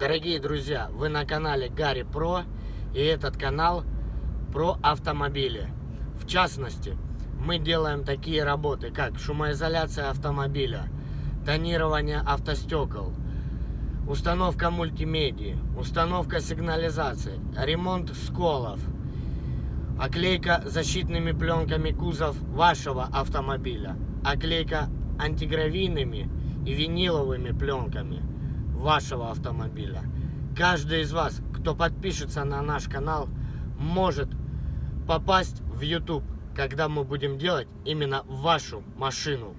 Дорогие друзья, вы на канале Гарри Про, и этот канал про автомобили. В частности, мы делаем такие работы, как шумоизоляция автомобиля, тонирование автостекол, установка мультимедии, установка сигнализации, ремонт сколов, оклейка защитными пленками кузов вашего автомобиля, оклейка антигравийными и виниловыми пленками вашего автомобиля. Каждый из вас, кто подпишется на наш канал, может попасть в YouTube, когда мы будем делать именно вашу машину.